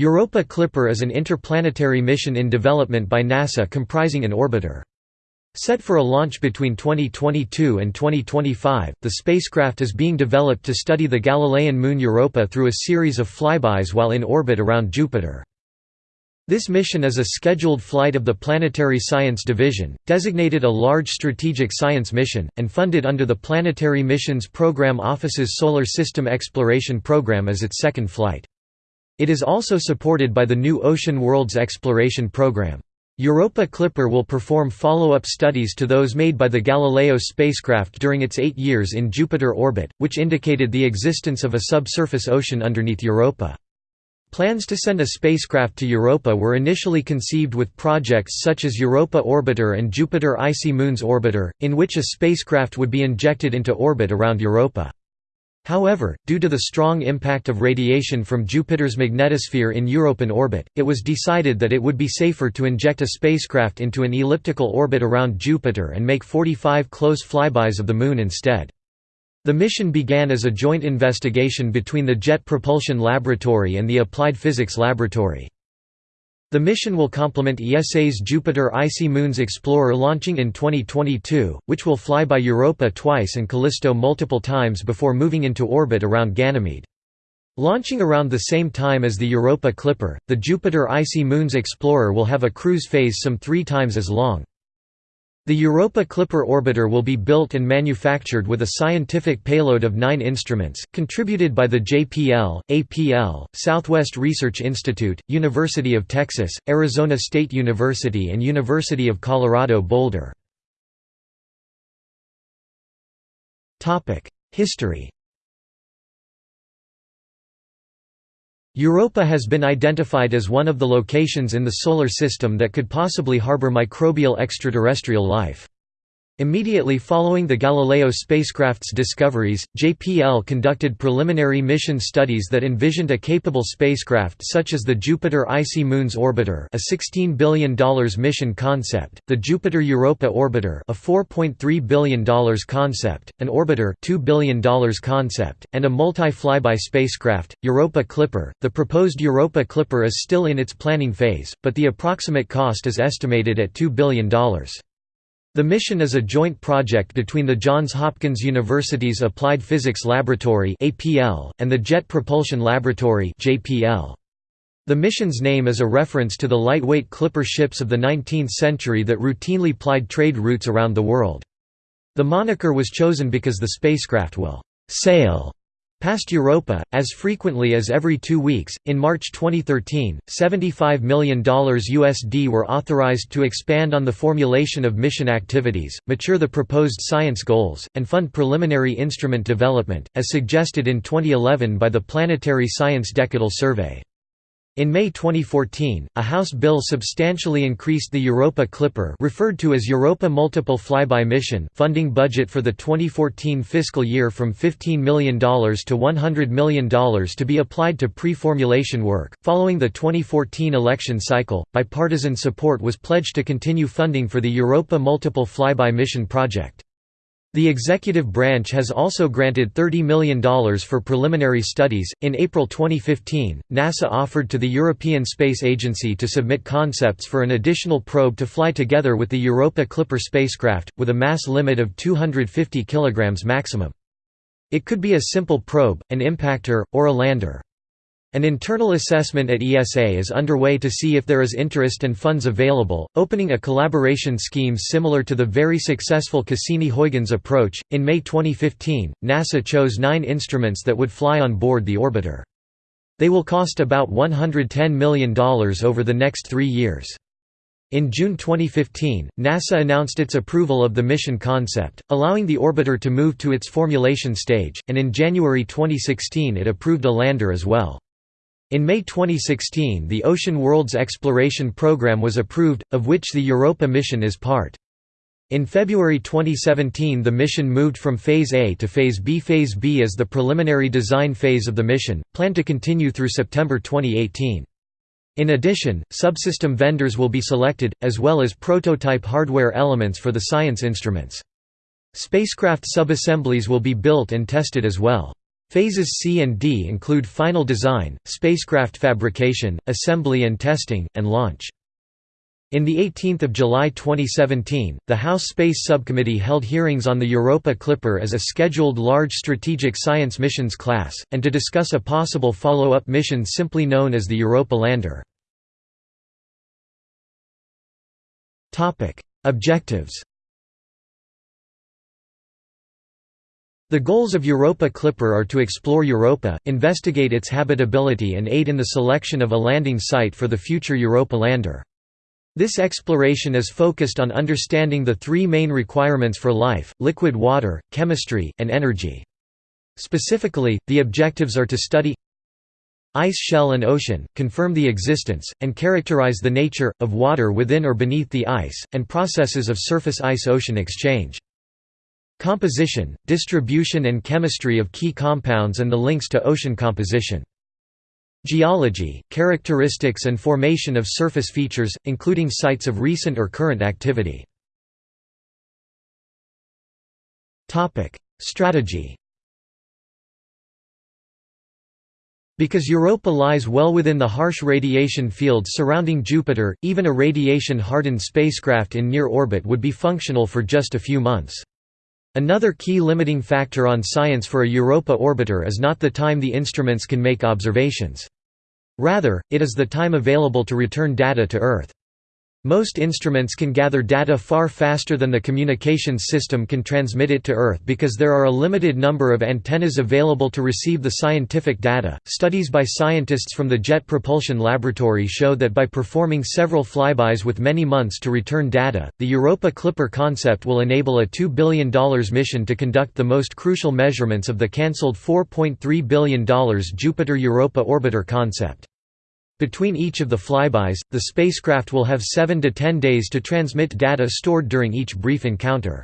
Europa Clipper is an interplanetary mission in development by NASA comprising an orbiter. Set for a launch between 2022 and 2025, the spacecraft is being developed to study the Galilean moon Europa through a series of flybys while in orbit around Jupiter. This mission is a scheduled flight of the Planetary Science Division, designated a large strategic science mission, and funded under the Planetary Missions Program Office's Solar System Exploration Program as its second flight. It is also supported by the New Ocean Worlds Exploration Program. Europa Clipper will perform follow-up studies to those made by the Galileo spacecraft during its eight years in Jupiter orbit, which indicated the existence of a subsurface ocean underneath Europa. Plans to send a spacecraft to Europa were initially conceived with projects such as Europa Orbiter and Jupiter Icy Moons Orbiter, in which a spacecraft would be injected into orbit around Europa. However, due to the strong impact of radiation from Jupiter's magnetosphere in Europan orbit, it was decided that it would be safer to inject a spacecraft into an elliptical orbit around Jupiter and make 45 close flybys of the Moon instead. The mission began as a joint investigation between the Jet Propulsion Laboratory and the Applied Physics Laboratory. The mission will complement ESA's Jupiter Icy Moons Explorer launching in 2022, which will fly by Europa twice and Callisto multiple times before moving into orbit around Ganymede. Launching around the same time as the Europa Clipper, the Jupiter Icy Moons Explorer will have a cruise phase some three times as long. The Europa Clipper orbiter will be built and manufactured with a scientific payload of nine instruments, contributed by the JPL, APL, Southwest Research Institute, University of Texas, Arizona State University and University of Colorado Boulder. History Europa has been identified as one of the locations in the Solar System that could possibly harbor microbial extraterrestrial life. Immediately following the Galileo spacecraft's discoveries, JPL conducted preliminary mission studies that envisioned a capable spacecraft such as the Jupiter Icy Moons Orbiter a $16 billion mission concept, the Jupiter Europa Orbiter a $4.3 billion concept, an Orbiter $2 billion concept, and a multi-flyby spacecraft, Europa Clipper. The proposed Europa Clipper is still in its planning phase, but the approximate cost is estimated at $2 billion. The mission is a joint project between the Johns Hopkins University's Applied Physics Laboratory and the Jet Propulsion Laboratory The mission's name is a reference to the lightweight clipper ships of the 19th century that routinely plied trade routes around the world. The moniker was chosen because the spacecraft will «sail» Past Europa, as frequently as every two weeks. In March 2013, $75 million USD were authorized to expand on the formulation of mission activities, mature the proposed science goals, and fund preliminary instrument development, as suggested in 2011 by the Planetary Science Decadal Survey. In May 2014, a House bill substantially increased the Europa Clipper referred to as Europa Multiple Flyby Mission funding budget for the 2014 fiscal year from $15 million to $100 million to be applied to pre-formulation work. Following the 2014 election cycle, bipartisan support was pledged to continue funding for the Europa Multiple Flyby Mission project. The executive branch has also granted $30 million for preliminary studies. In April 2015, NASA offered to the European Space Agency to submit concepts for an additional probe to fly together with the Europa Clipper spacecraft, with a mass limit of 250 kg maximum. It could be a simple probe, an impactor, or a lander. An internal assessment at ESA is underway to see if there is interest and funds available, opening a collaboration scheme similar to the very successful Cassini-Huygens approach. In May 2015, NASA chose nine instruments that would fly on board the orbiter. They will cost about $110 million over the next three years. In June 2015, NASA announced its approval of the mission concept, allowing the orbiter to move to its formulation stage, and in January 2016 it approved a lander as well. In May 2016 the Ocean Worlds Exploration Program was approved, of which the Europa mission is part. In February 2017 the mission moved from Phase A to Phase B. Phase B is the preliminary design phase of the mission, planned to continue through September 2018. In addition, subsystem vendors will be selected, as well as prototype hardware elements for the science instruments. Spacecraft subassemblies will be built and tested as well. Phases C and D include final design, spacecraft fabrication, assembly and testing, and launch. In the 18th of July 2017, the House Space Subcommittee held hearings on the Europa Clipper as a scheduled large strategic science missions class, and to discuss a possible follow-up mission simply known as the Europa Lander. Objectives The goals of Europa Clipper are to explore Europa, investigate its habitability and aid in the selection of a landing site for the future Europa lander. This exploration is focused on understanding the three main requirements for life, liquid water, chemistry, and energy. Specifically, the objectives are to study ice shell and ocean, confirm the existence, and characterize the nature, of water within or beneath the ice, and processes of surface ice-ocean exchange. Composition, distribution and chemistry of key compounds and the links to ocean composition. Geology, characteristics and formation of surface features, including sites of recent or current activity. Strategy Because Europa lies well within the harsh radiation field surrounding Jupiter, even a radiation-hardened spacecraft in near orbit would be functional for just a few months. Another key limiting factor on science for a Europa orbiter is not the time the instruments can make observations. Rather, it is the time available to return data to Earth. Most instruments can gather data far faster than the communications system can transmit it to Earth because there are a limited number of antennas available to receive the scientific data. Studies by scientists from the Jet Propulsion Laboratory show that by performing several flybys with many months to return data, the Europa Clipper concept will enable a $2 billion mission to conduct the most crucial measurements of the cancelled $4.3 billion Jupiter Europa orbiter concept. Between each of the flybys, the spacecraft will have 7 to 10 days to transmit data stored during each brief encounter.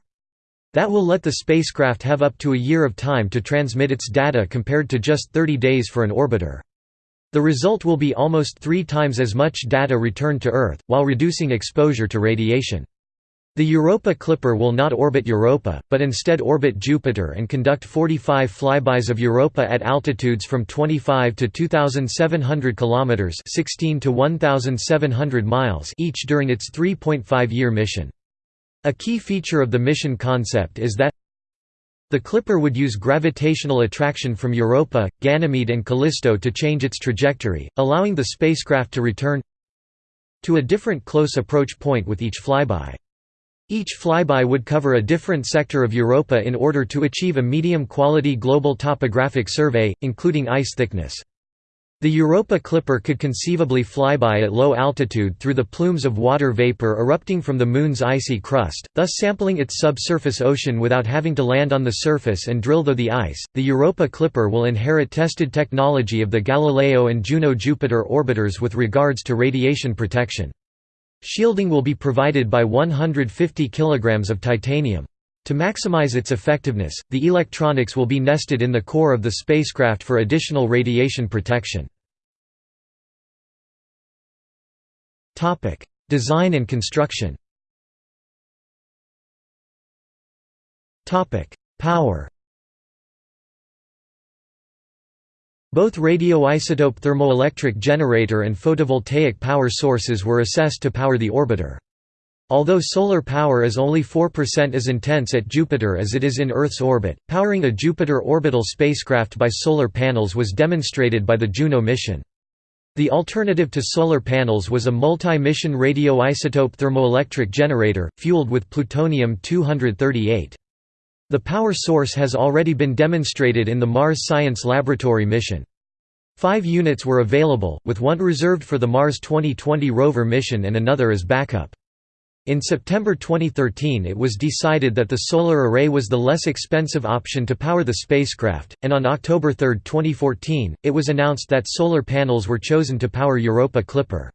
That will let the spacecraft have up to a year of time to transmit its data compared to just 30 days for an orbiter. The result will be almost three times as much data returned to Earth, while reducing exposure to radiation. The Europa Clipper will not orbit Europa, but instead orbit Jupiter and conduct 45 flybys of Europa at altitudes from 25 to 2700 kilometers, 16 to 1700 miles each during its 3.5-year mission. A key feature of the mission concept is that the Clipper would use gravitational attraction from Europa, Ganymede and Callisto to change its trajectory, allowing the spacecraft to return to a different close approach point with each flyby. Each flyby would cover a different sector of Europa in order to achieve a medium-quality global topographic survey, including ice thickness. The Europa Clipper could conceivably fly by at low altitude through the plumes of water vapor erupting from the Moon's icy crust, thus sampling its subsurface ocean without having to land on the surface and drill though the ice. The Europa Clipper will inherit tested technology of the Galileo and Juno Jupiter orbiters with regards to radiation protection. Shielding will be provided by 150 kg of titanium. To maximize its effectiveness, the electronics will be nested in the core of the spacecraft for additional radiation protection. Design and construction Power Both radioisotope thermoelectric generator and photovoltaic power sources were assessed to power the orbiter. Although solar power is only 4% as intense at Jupiter as it is in Earth's orbit, powering a Jupiter orbital spacecraft by solar panels was demonstrated by the Juno mission. The alternative to solar panels was a multi-mission radioisotope thermoelectric generator, fueled with plutonium-238. The power source has already been demonstrated in the Mars Science Laboratory mission. Five units were available, with one reserved for the Mars 2020 rover mission and another as backup. In September 2013 it was decided that the solar array was the less expensive option to power the spacecraft, and on October 3, 2014, it was announced that solar panels were chosen to power Europa Clipper.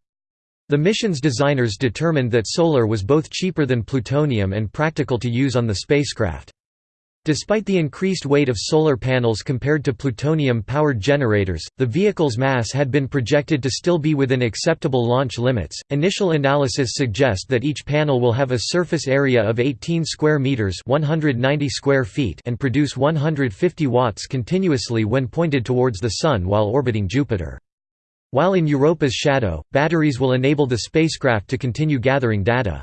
The mission's designers determined that solar was both cheaper than plutonium and practical to use on the spacecraft. Despite the increased weight of solar panels compared to plutonium-powered generators, the vehicle's mass had been projected to still be within acceptable launch limits. Initial analysis suggest that each panel will have a surface area of 18 square meters, 190 square feet, and produce 150 watts continuously when pointed towards the sun while orbiting Jupiter. While in Europa's shadow, batteries will enable the spacecraft to continue gathering data.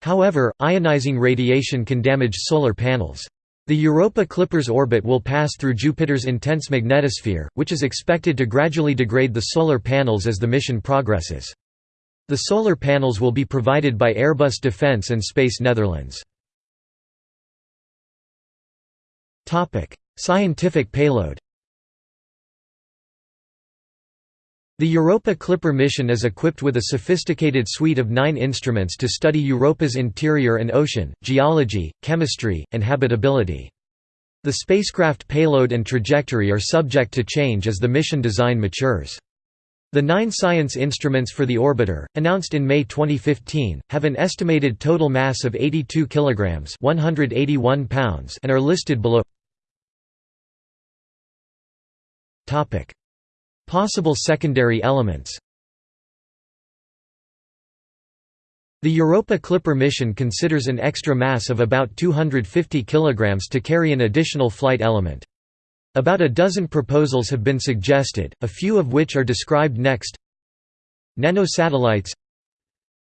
However, ionizing radiation can damage solar panels. The Europa Clipper's orbit will pass through Jupiter's intense magnetosphere, which is expected to gradually degrade the solar panels as the mission progresses. The solar panels will be provided by Airbus Defence and Space Netherlands. Scientific payload The Europa Clipper mission is equipped with a sophisticated suite of nine instruments to study Europa's interior and ocean, geology, chemistry, and habitability. The spacecraft payload and trajectory are subject to change as the mission design matures. The nine science instruments for the orbiter, announced in May 2015, have an estimated total mass of 82 kilograms (181 pounds) and are listed below. Topic: Possible secondary elements The Europa Clipper mission considers an extra mass of about 250 kg to carry an additional flight element. About a dozen proposals have been suggested, a few of which are described next. Nanosatellites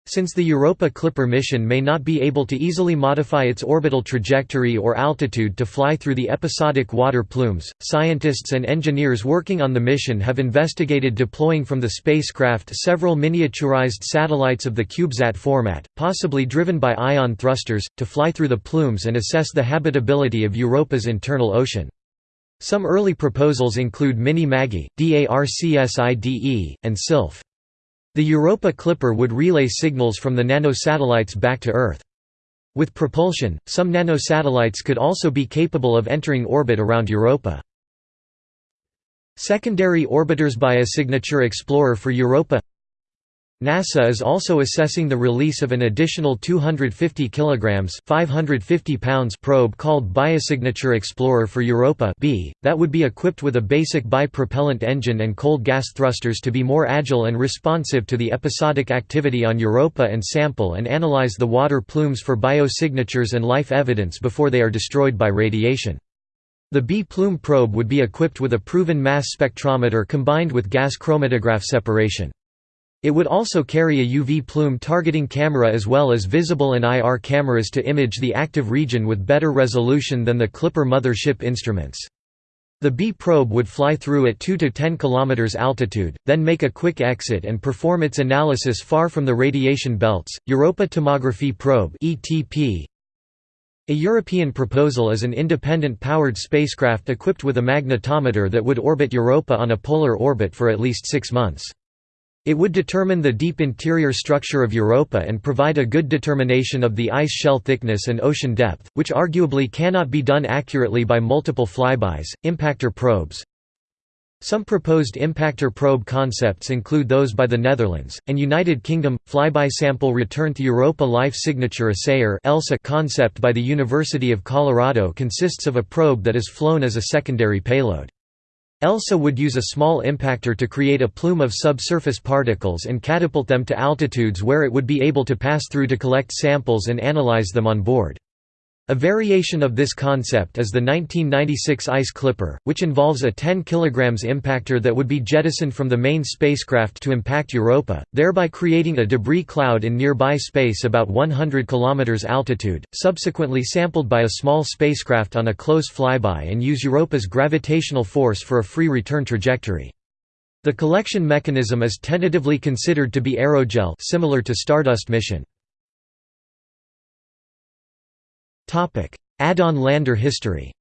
since the Europa Clipper mission may not be able to easily modify its orbital trajectory or altitude to fly through the episodic water plumes, scientists and engineers working on the mission have investigated deploying from the spacecraft several miniaturized satellites of the CubeSat format, possibly driven by ion thrusters, to fly through the plumes and assess the habitability of Europa's internal ocean. Some early proposals include Mini-MAGGIE, DARCSIDE, and Sylph. The Europa Clipper would relay signals from the nanosatellites back to Earth. With propulsion, some nanosatellites could also be capable of entering orbit around Europa. Secondary orbiters Biosignature Explorer for Europa NASA is also assessing the release of an additional 250 kilograms (550 pounds) probe called Biosignature Explorer for Europa (B) that would be equipped with a basic bipropellant engine and cold gas thrusters to be more agile and responsive to the episodic activity on Europa and sample and analyze the water plumes for biosignatures and life evidence before they are destroyed by radiation. The B-plume probe would be equipped with a proven mass spectrometer combined with gas chromatograph separation. It would also carry a UV plume targeting camera as well as visible and IR cameras to image the active region with better resolution than the Clipper mothership instruments. The B probe would fly through at 2 to 10 km altitude, then make a quick exit and perform its analysis far from the radiation belts. Europa Tomography Probe (ETP). A European proposal is an independent powered spacecraft equipped with a magnetometer that would orbit Europa on a polar orbit for at least 6 months. It would determine the deep interior structure of Europa and provide a good determination of the ice shell thickness and ocean depth, which arguably cannot be done accurately by multiple flybys. Impactor probes Some proposed impactor probe concepts include those by the Netherlands, and United Kingdom. Flyby sample return to Europa Life Signature Assayer concept by the University of Colorado consists of a probe that is flown as a secondary payload. ELSA would use a small impactor to create a plume of subsurface particles and catapult them to altitudes where it would be able to pass through to collect samples and analyze them on board. A variation of this concept is the 1996 Ice Clipper, which involves a 10 kg impactor that would be jettisoned from the main spacecraft to impact Europa, thereby creating a debris cloud in nearby space about 100 km altitude, subsequently sampled by a small spacecraft on a close flyby and use Europa's gravitational force for a free return trajectory. The collection mechanism is tentatively considered to be aerogel similar to Stardust mission. Add-on lander history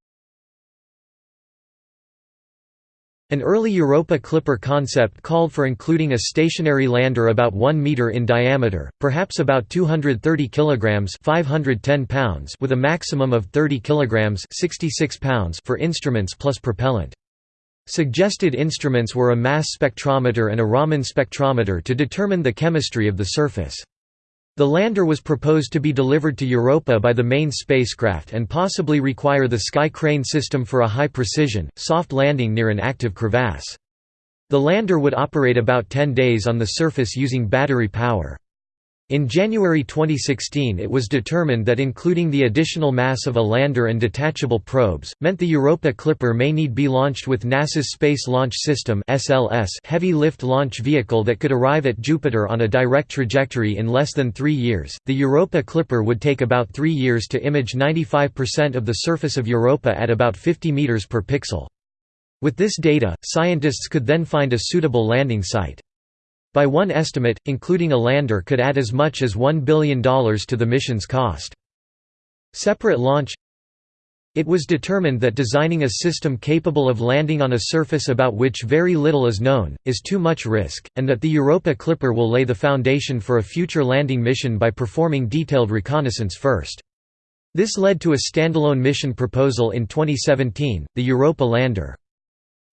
An early Europa Clipper concept called for including a stationary lander about 1 meter in diameter, perhaps about 230 kilograms (510 pounds) with a maximum of 30 kilograms (66 pounds) for instruments plus propellant. Suggested instruments were a mass spectrometer and a Raman spectrometer to determine the chemistry of the surface. The lander was proposed to be delivered to Europa by the main spacecraft and possibly require the Sky Crane system for a high-precision, soft landing near an active crevasse. The lander would operate about 10 days on the surface using battery power. In January 2016 it was determined that including the additional mass of a lander and detachable probes, meant the Europa Clipper may need be launched with NASA's Space Launch System heavy lift launch vehicle that could arrive at Jupiter on a direct trajectory in less than three years. The Europa Clipper would take about three years to image 95% of the surface of Europa at about 50 meters per pixel. With this data, scientists could then find a suitable landing site. By one estimate, including a lander could add as much as $1 billion to the mission's cost. Separate launch It was determined that designing a system capable of landing on a surface about which very little is known, is too much risk, and that the Europa Clipper will lay the foundation for a future landing mission by performing detailed reconnaissance first. This led to a standalone mission proposal in 2017, the Europa Lander.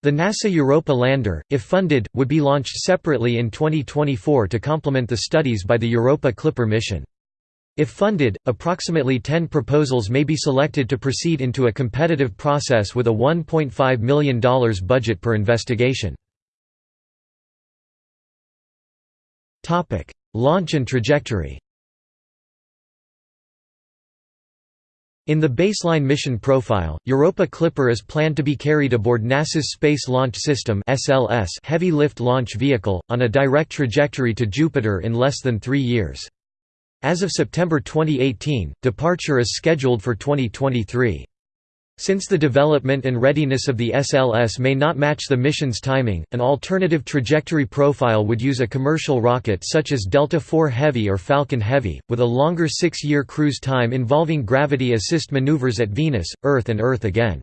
The NASA Europa lander, if funded, would be launched separately in 2024 to complement the studies by the Europa Clipper mission. If funded, approximately 10 proposals may be selected to proceed into a competitive process with a $1.5 million budget per investigation. Launch and trajectory In the baseline mission profile, Europa Clipper is planned to be carried aboard NASA's Space Launch System heavy lift launch vehicle, on a direct trajectory to Jupiter in less than three years. As of September 2018, departure is scheduled for 2023. Since the development and readiness of the SLS may not match the mission's timing, an alternative trajectory profile would use a commercial rocket such as Delta IV Heavy or Falcon Heavy, with a longer six-year cruise time involving gravity assist maneuvers at Venus, Earth and Earth again.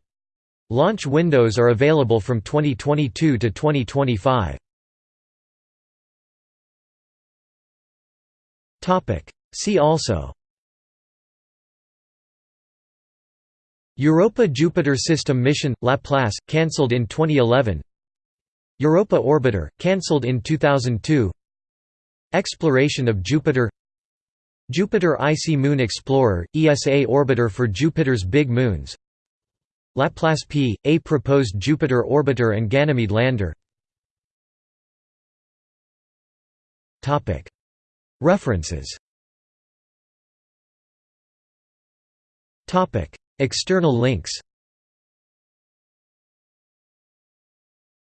Launch windows are available from 2022 to 2025. See also Europa Jupiter System mission – Laplace, cancelled in 2011 Europa Orbiter, cancelled in 2002 Exploration of Jupiter. Jupiter Icy Moon Explorer – ESA orbiter for Jupiter's big moons. Laplace P – a proposed Jupiter orbiter and Ganymede lander. References External links.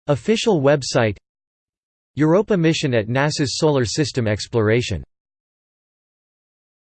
Official website. Europa mission at NASA's Solar System exploration